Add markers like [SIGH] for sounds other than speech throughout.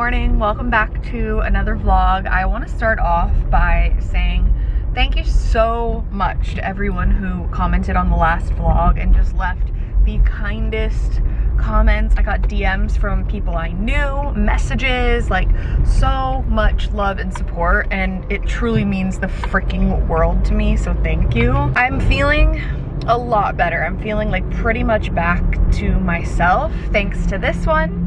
morning. Welcome back to another vlog. I want to start off by saying thank you so much to everyone who commented on the last vlog and just left the kindest comments. I got dms from people i knew messages like so much love and support and it truly means the freaking world to me so thank you. I'm feeling a lot better. I'm feeling like pretty much back to myself thanks to this one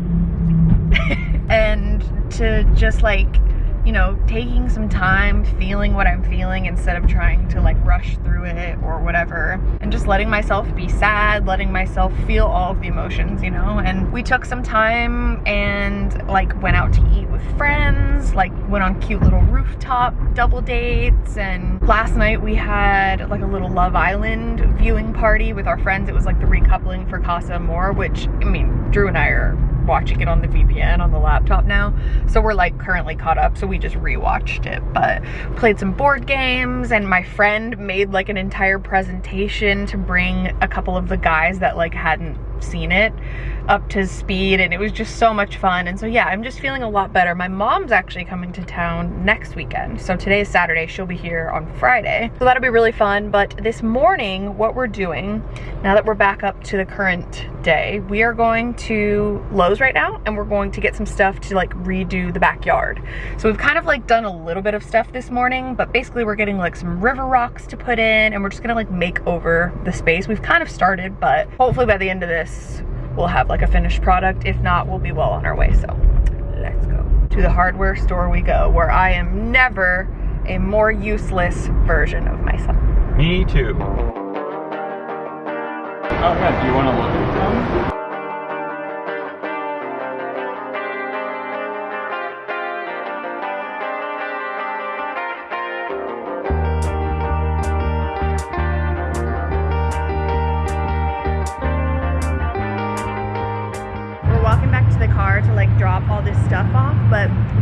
[LAUGHS] and to just like you know, taking some time, feeling what I'm feeling instead of trying to like rush through it or whatever. And just letting myself be sad, letting myself feel all of the emotions, you know? And we took some time and like went out to eat with friends, like went on cute little rooftop double dates. And last night we had like a little Love Island viewing party with our friends. It was like the recoupling for Casa Amor, which I mean, Drew and I are watching it on the VPN on the laptop now. So we're like currently caught up. So we just rewatched it, but played some board games and my friend made like an entire presentation to bring a couple of the guys that like hadn't seen it up to speed and it was just so much fun. And so yeah I'm just feeling a lot better. My mom's actually coming to town next weekend. So today is Saturday. She'll be here on Friday. So that'll be really fun. But this morning what we're doing now that we're back up to the current day we are going to Lowe's right now and we're going to get some stuff to like redo the backyard. So we've kind of like done a little bit of stuff this morning but basically we're getting like some river rocks to put in and we're just gonna like make over the space. We've kind of started but hopefully by the end of this we'll have like a finished product. If not, we'll be well on our way. So let's go. To the hardware store we go, where I am never a more useless version of myself. Me too. Oh yeah, do you want to look at them?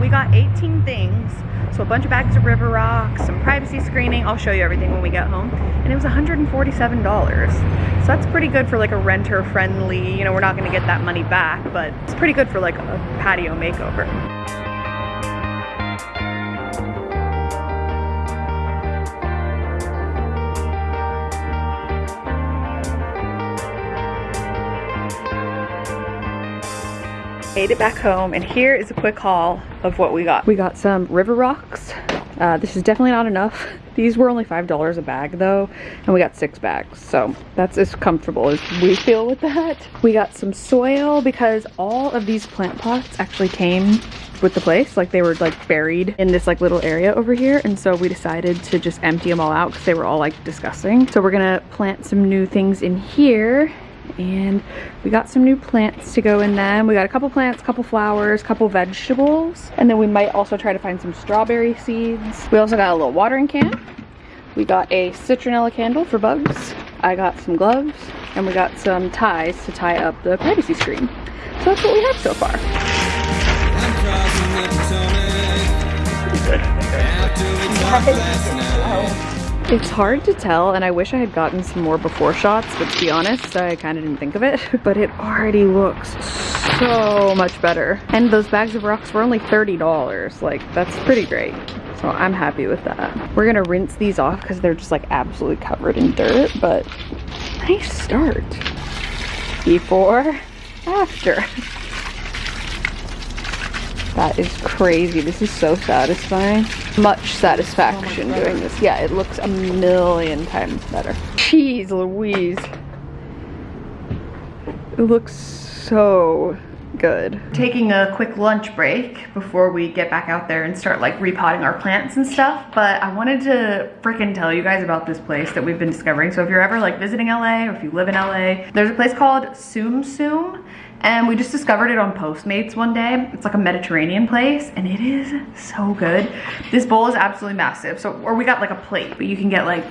We got 18 things. So a bunch of bags of river Rock, some privacy screening. I'll show you everything when we get home. And it was 147 dollars. So that's pretty good for like a renter friendly you know we're not going to get that money back but it's pretty good for like a patio makeover made it back home and here is a quick haul of what we got. We got some river rocks. Uh, this is definitely not enough. [LAUGHS] These were only $5 a bag though, and we got six bags. So that's as comfortable as we feel with that. We got some soil because all of these plant pots actually came with the place. Like they were like buried in this like little area over here. And so we decided to just empty them all out because they were all like disgusting. So we're gonna plant some new things in here and we got some new plants to go in them. We got a couple plants, couple flowers, couple vegetables, and then we might also try to find some strawberry seeds. We also got a little watering can. We got a citronella candle for bugs. I got some gloves, and we got some ties to tie up the privacy screen. So that's what we have so far. [LAUGHS] Oh. It's hard to tell and I wish I had gotten some more before shots, but to be honest, I kind of didn't think of it. [LAUGHS] But it already looks so much better. And those bags of rocks were only $30. Like, that's pretty great. So I'm happy with that. We're gonna rinse these off because they're just like absolutely covered in dirt, but nice start. Before, after. [LAUGHS] That is crazy. This is so satisfying. Much satisfaction oh doing this. Yeah, it looks a million times better. Jeez Louise. It looks so good. Taking a quick lunch break before we get back out there and start like repotting our plants and stuff. But I wanted to freaking tell you guys about this place that we've been discovering. So if you're ever like visiting LA or if you live in LA, there's a place called Tsum and we just discovered it on Postmates one day. It's like a Mediterranean place and it is so good. This bowl is absolutely massive. So, or we got like a plate, but you can get like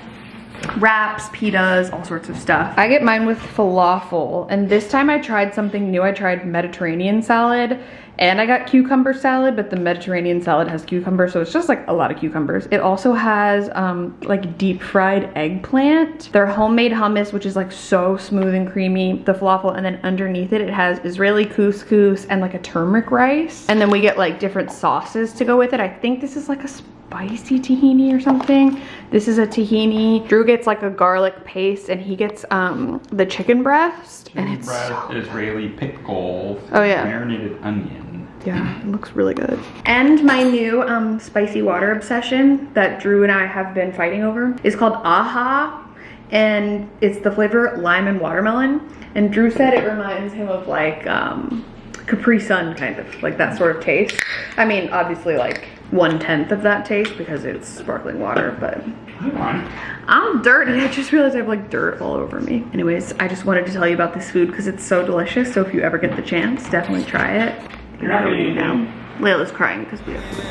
wraps, pitas, all sorts of stuff. I get mine with falafel and this time I tried something new. I tried Mediterranean salad And I got cucumber salad, but the Mediterranean salad has cucumber, so it's just like a lot of cucumbers. It also has um, like deep fried eggplant. Their homemade hummus, which is like so smooth and creamy, the falafel, and then underneath it, it has Israeli couscous and like a turmeric rice. And then we get like different sauces to go with it. I think this is like a spicy tahini or something. This is a tahini. Drew gets like a garlic paste and he gets um, the chicken breast. and it's so Israeli pickle. Oh, yeah. Marinated onion. yeah, it looks really good. And my new um, spicy water obsession that Drew and I have been fighting over is called Aha. And it's the flavor lime and watermelon. And Drew said it reminds him of like um, Capri Sun kind of, like that sort of taste. I mean, obviously like one tenth of that taste because it's sparkling water, but Come on. I'm dirty. I just realized I have like dirt all over me. Anyways, I just wanted to tell you about this food because it's so delicious. So if you ever get the chance, definitely try it. You're not gonna now. Layla's crying because we have food.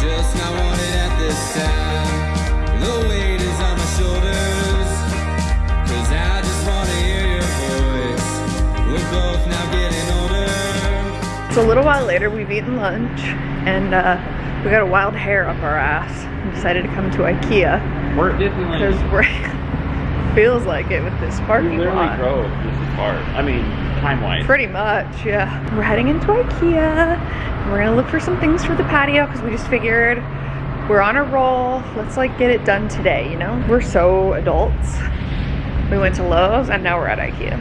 Just not wanted at this time. The weight is on my shoulders. Cause I just wanna hear your voice. We're both now getting older. It's a little while later. We've eaten lunch and uh, we got a wild hair up our ass. We decided to come to IKEA We're at because [LAUGHS] Disneyland. we're feels like it with this parking We parking literally lot. drove as far. I mean, time-wise. Pretty much, yeah. We're heading into IKEA. We're gonna look for some things for the patio because we just figured we're on a roll. Let's like get it done today, you know? We're so adults. We went to Lowe's and now we're at IKEA.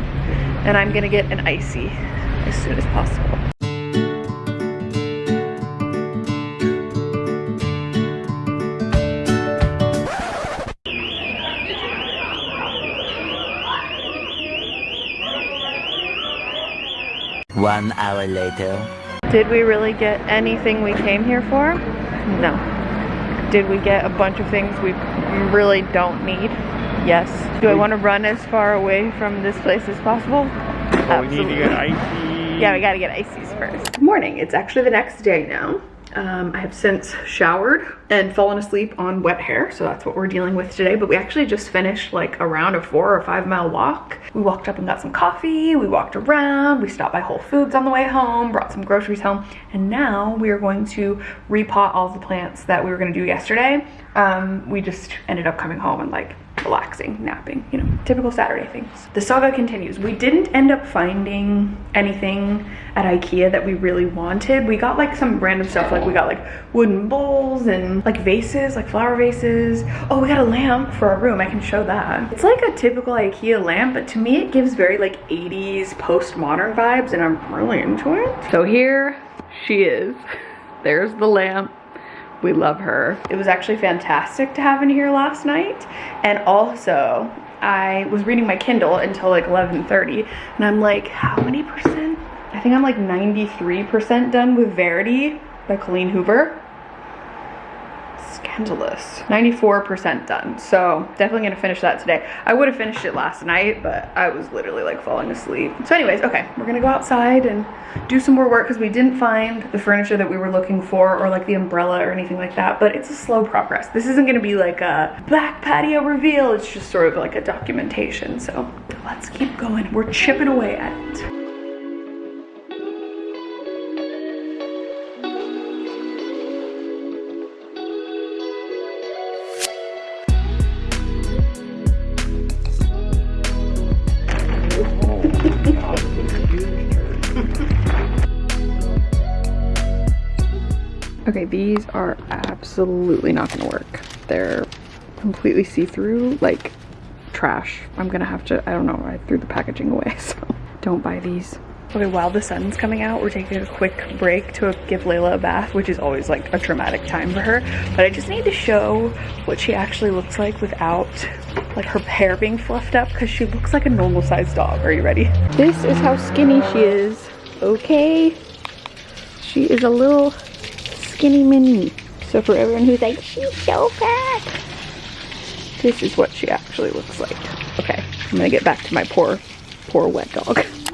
And I'm gonna get an icy as soon as possible. One hour later. Did we really get anything we came here for? No. Did we get a bunch of things we really don't need? Yes. Do I want to run as far away from this place as possible? Oh, we need to get icy. Yeah, we gotta get ices first. Good morning. It's actually the next day now. Um, I have since showered and fallen asleep on wet hair, so that's what we're dealing with today. But we actually just finished like around a four or five mile walk. We walked up and got some coffee, we walked around, we stopped by Whole Foods on the way home, brought some groceries home, and now we are going to repot all the plants that we were gonna do yesterday. Um, we just ended up coming home and like relaxing, napping, you know, typical Saturday things. The saga continues. We didn't end up finding anything at Ikea that we really wanted. We got like some random stuff, like we got like wooden bowls and like vases, like flower vases. Oh, we got a lamp for our room. I can show that. It's like a typical Ikea lamp, but to me it gives very like 80s postmodern vibes and I'm really into it. So here she is. There's the lamp. We love her. It was actually fantastic to have in here last night. And also, I was reading my Kindle until like 11.30 and I'm like, how many percent? I think I'm like 93% done with Verity by Colleen Hoover. Scandalous. 94% done. So definitely gonna finish that today. I would have finished it last night, but I was literally like falling asleep. So anyways, okay, we're gonna go outside and do some more work because we didn't find the furniture that we were looking for or like the umbrella or anything like that, but it's a slow progress. This isn't gonna be like a back patio reveal. It's just sort of like a documentation. So let's keep going. We're chipping away at it. These are absolutely not gonna work. They're completely see-through, like trash. I'm gonna have to, I don't know, I threw the packaging away, [LAUGHS] so don't buy these. Okay, while the sun's coming out, we're taking a quick break to give Layla a bath, which is always like a traumatic time for her. But I just need to show what she actually looks like without like her hair being fluffed up because she looks like a normal sized dog. Are you ready? This is how skinny she is, okay? She is a little skinny mini. So for everyone who's like, she's so fat, this is what she actually looks like. Okay, I'm gonna get back to my poor, poor wet dog. [LAUGHS]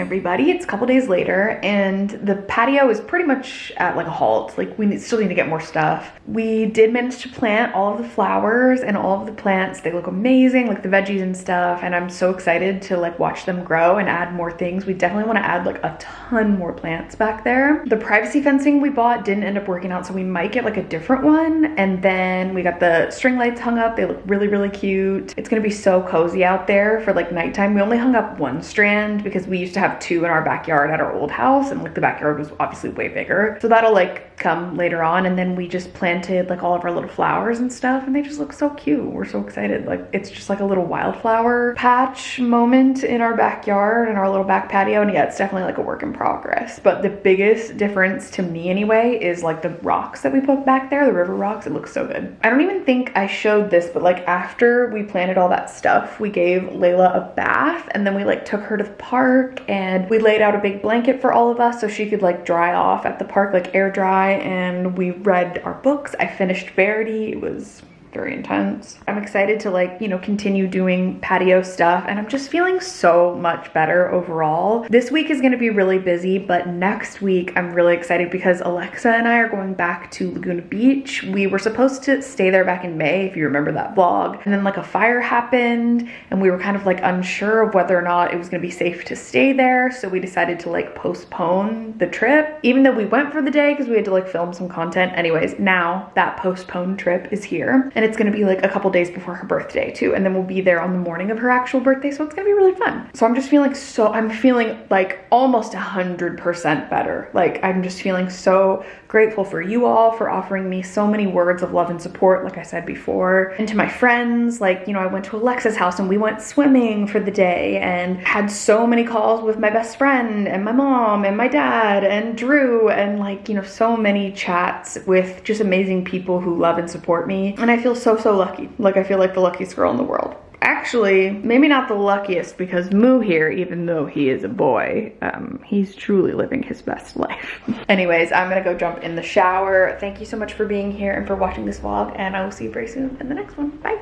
everybody. It's a couple days later, and the patio is pretty much at like a halt. Like, we still need to get more stuff. We did manage to plant all of the flowers and all of the plants. They look amazing, like the veggies and stuff, and I'm so excited to like watch them grow and add more things. We definitely want to add like a ton more plants back there. The privacy fencing we bought didn't end up working out, so we might get like a different one. And then we got the string lights hung up. They look really, really cute. It's gonna be so cozy out there for like nighttime. We only hung up one strand because we used to have two in our backyard at our old house and like the backyard was obviously way bigger. So that'll like come later on and then we just planted like all of our little flowers and stuff and they just look so cute. We're so excited. Like it's just like a little wildflower patch moment in our backyard and our little back patio and yeah, it's definitely like a work in progress. But the biggest difference to me anyway is like the rocks that we put back there, the river rocks. It looks so good. I don't even think I showed this, but like after we planted all that stuff, we gave Layla a bath and then we like took her to the park and we laid out a big blanket for all of us so she could like dry off at the park, like air dry. And we read our books. I finished Verity. It was very intense. I'm excited to like, you know, continue doing patio stuff and I'm just feeling so much better overall. This week is gonna be really busy, but next week I'm really excited because Alexa and I are going back to Laguna Beach. We were supposed to stay there back in May, if you remember that vlog. And then like a fire happened and we were kind of like unsure of whether or not it was gonna be safe to stay there. So we decided to like postpone the trip, even though we went for the day because we had to like film some content. Anyways, now that postponed trip is here and it's gonna be like a couple days before her birthday too. And then we'll be there on the morning of her actual birthday so it's gonna be really fun. So i'm just feeling so i'm feeling like almost a hundred percent better. Like i'm just feeling so grateful for you all for offering me so many words of love and support like i said before. And to my friends like you know i went to alexa's house and we went swimming for the day and had so many calls with my best friend and my mom and my dad and drew and like you know so many chats with just amazing people who love and support me. And i feel so so lucky. Like i feel like the luckiest girl in the world. Actually maybe not the luckiest because moo here even though he is a boy um, he's truly living his best life. [LAUGHS] Anyways i'm gonna go jump in the shower. Thank you so much for being here and for watching this vlog and i will see you very soon in the next one. Bye